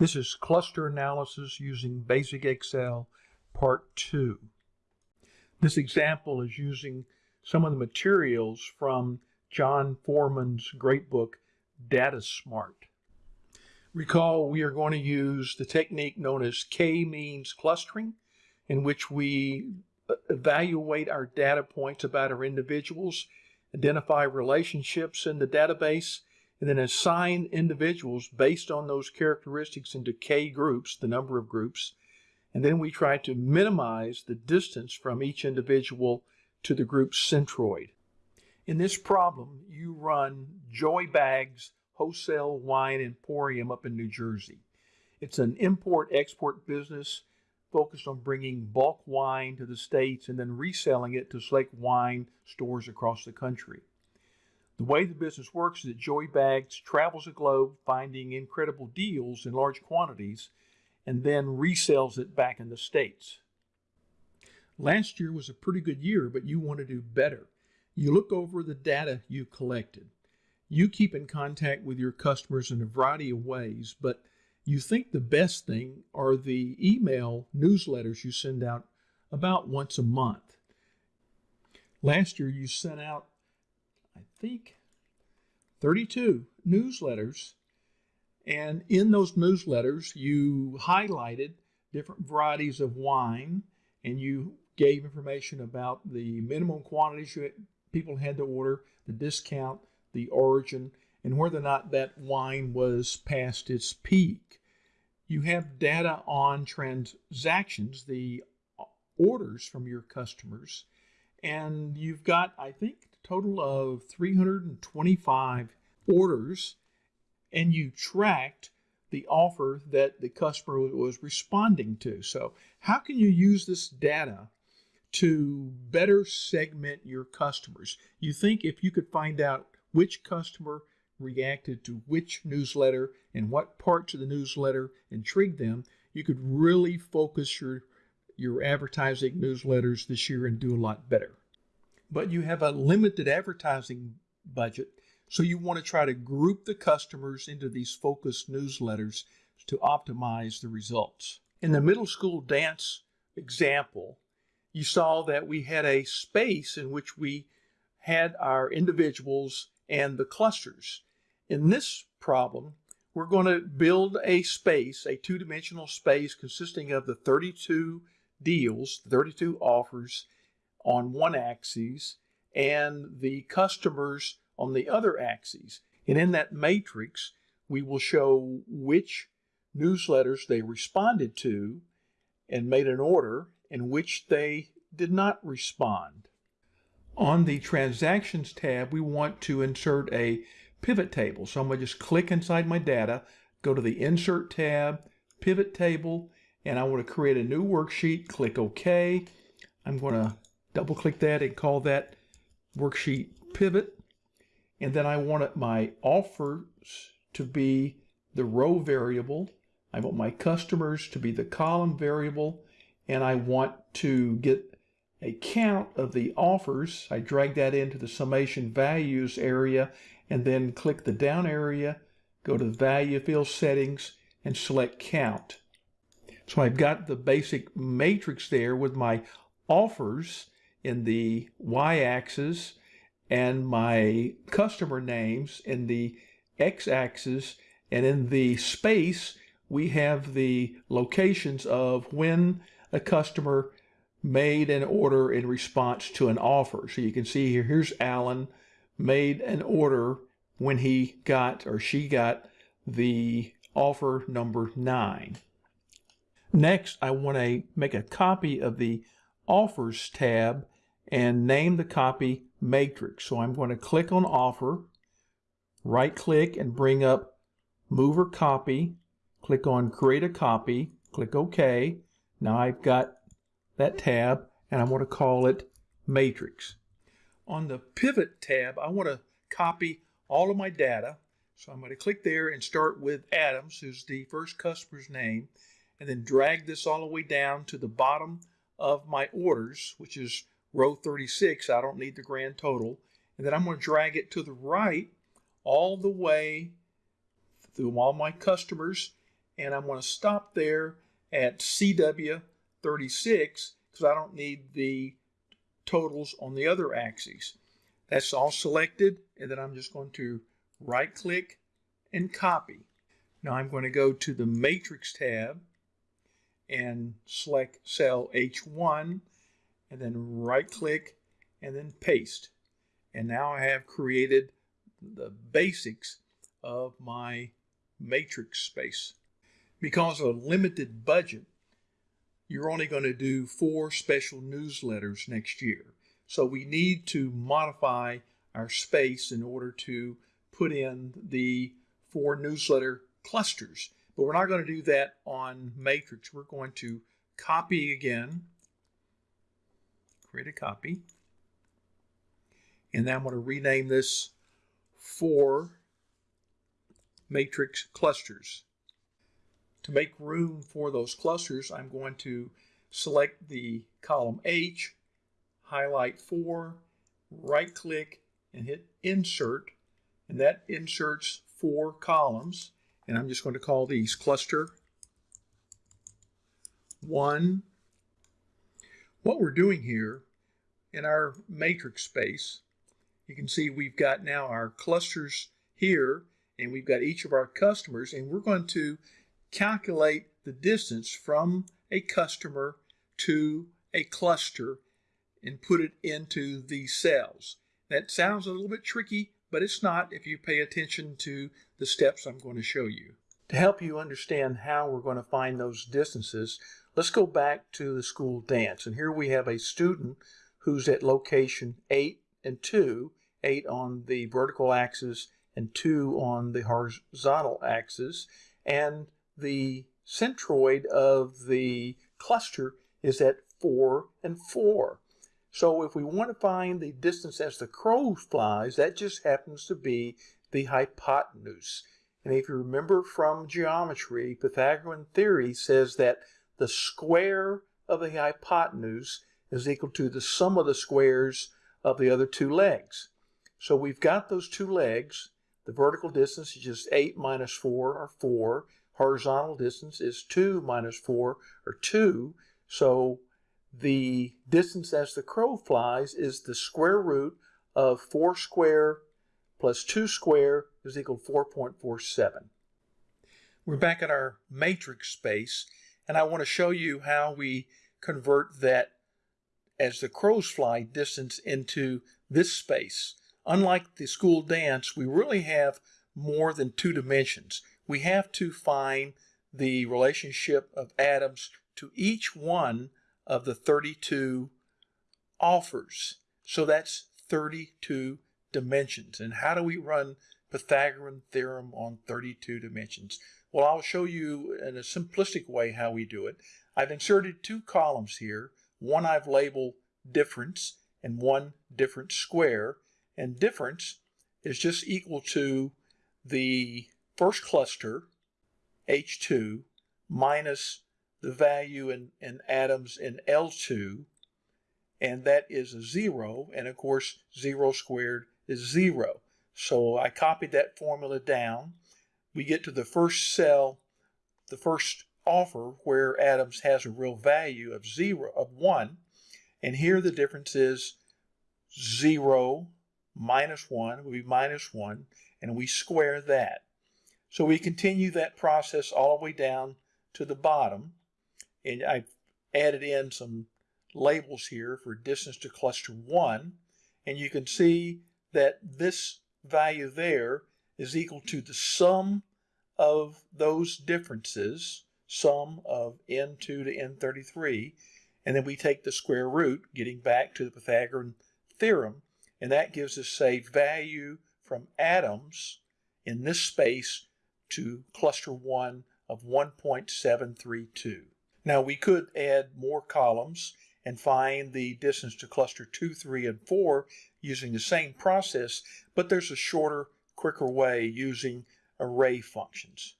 This is cluster analysis using basic Excel part two. This example is using some of the materials from John Foreman's great book, Data Smart. Recall we are going to use the technique known as K-means clustering, in which we uh, evaluate our data points about our individuals, identify relationships in the database, and then assign individuals based on those characteristics into K groups, the number of groups, and then we try to minimize the distance from each individual to the group centroid. In this problem, you run Joy Bags Wholesale Wine Emporium up in New Jersey. It's an import-export business focused on bringing bulk wine to the States and then reselling it to select wine stores across the country. The way the business works is that Joy Bags travels the globe finding incredible deals in large quantities and then resells it back in the States. Last year was a pretty good year, but you want to do better. You look over the data you collected. You keep in contact with your customers in a variety of ways, but you think the best thing are the email newsletters you send out about once a month. Last year you sent out think, 32 newsletters. And in those newsletters, you highlighted different varieties of wine and you gave information about the minimum quantities you, people had to order, the discount, the origin, and whether or not that wine was past its peak. You have data on transactions, the orders from your customers, and you've got, I think, total of 325 orders and you tracked the offer that the customer was responding to. So, how can you use this data to better segment your customers? You think if you could find out which customer reacted to which newsletter and what parts of the newsletter intrigued them, you could really focus your your advertising newsletters this year and do a lot better but you have a limited advertising budget. So you want to try to group the customers into these focused newsletters to optimize the results. In the middle school dance example, you saw that we had a space in which we had our individuals and the clusters. In this problem, we're going to build a space, a two-dimensional space consisting of the 32 deals, 32 offers, on one axis and the customers on the other axis. And in that matrix, we will show which newsletters they responded to and made an order and which they did not respond. On the Transactions tab, we want to insert a pivot table. So I'm going to just click inside my data, go to the Insert tab, Pivot Table, and I want to create a new worksheet. Click OK. I'm going to double click that and call that worksheet pivot. And then I want my offers to be the row variable. I want my customers to be the column variable. And I want to get a count of the offers. I drag that into the summation values area and then click the down area, go to the value field settings and select count. So I've got the basic matrix there with my offers in the y-axis and my customer names in the x-axis and in the space we have the locations of when a customer made an order in response to an offer. So you can see here, here's Alan made an order when he got or she got the offer number nine. Next, I want to make a copy of the Offers tab and name the copy Matrix. So I'm going to click on Offer, right click and bring up Move or Copy, click on Create a Copy, click OK. Now I've got that tab and I want to call it Matrix. On the Pivot tab, I want to copy all of my data. So I'm going to click there and start with Adams, who's the first customer's name, and then drag this all the way down to the bottom of my orders, which is row 36. I don't need the grand total. And then I'm going to drag it to the right all the way through all my customers and I'm going to stop there at CW 36 because I don't need the totals on the other axes. That's all selected and then I'm just going to right click and copy. Now I'm going to go to the matrix tab and select cell H1 and then right click and then paste. And now I have created the basics of my matrix space. Because of a limited budget, you're only going to do four special newsletters next year. So we need to modify our space in order to put in the four newsletter clusters. But we're not going to do that on matrix. We're going to copy again, create a copy, and then I'm going to rename this four matrix clusters. To make room for those clusters, I'm going to select the column H, highlight 4, right click, and hit Insert, and that inserts four columns. And I'm just going to call these cluster 1. What we're doing here in our matrix space, you can see we've got now our clusters here and we've got each of our customers and we're going to calculate the distance from a customer to a cluster and put it into these cells. That sounds a little bit tricky, but it's not if you pay attention to the steps I'm going to show you. To help you understand how we're going to find those distances, let's go back to the school dance. And here we have a student who's at location 8 and 2, 8 on the vertical axis and 2 on the horizontal axis. And the centroid of the cluster is at 4 and 4. So if we want to find the distance as the crow flies, that just happens to be the hypotenuse. And if you remember from geometry, Pythagorean theory says that the square of the hypotenuse is equal to the sum of the squares of the other two legs. So we've got those two legs. The vertical distance is just 8 minus 4, or 4. Horizontal distance is 2 minus 4, or 2. So the distance as the crow flies is the square root of 4 square plus 2 square is equal to 4.47. We're back at our matrix space, and I want to show you how we convert that as the crows fly distance into this space. Unlike the school dance, we really have more than two dimensions. We have to find the relationship of Adams to each one of the 32 offers. So that's 32 dimensions. And how do we run Pythagorean theorem on 32 dimensions? Well, I'll show you in a simplistic way how we do it. I've inserted two columns here. One I've labeled difference and one difference square. And difference is just equal to the first cluster, H2, minus the value in, in Adams in L2, and that is a zero, and of course, zero squared is zero. So I copied that formula down. We get to the first cell, the first offer where Adams has a real value of zero, of one, and here the difference is zero minus one would be minus one, and we square that. So we continue that process all the way down to the bottom and I've added in some labels here for distance to cluster 1 and you can see that this value there is equal to the sum of those differences sum of n2 to n33 and then we take the square root getting back to the Pythagorean theorem and that gives us a value from Adams in this space to cluster 1 of 1.732. Now we could add more columns and find the distance to cluster 2, 3, and 4 using the same process, but there's a shorter, quicker way using array functions.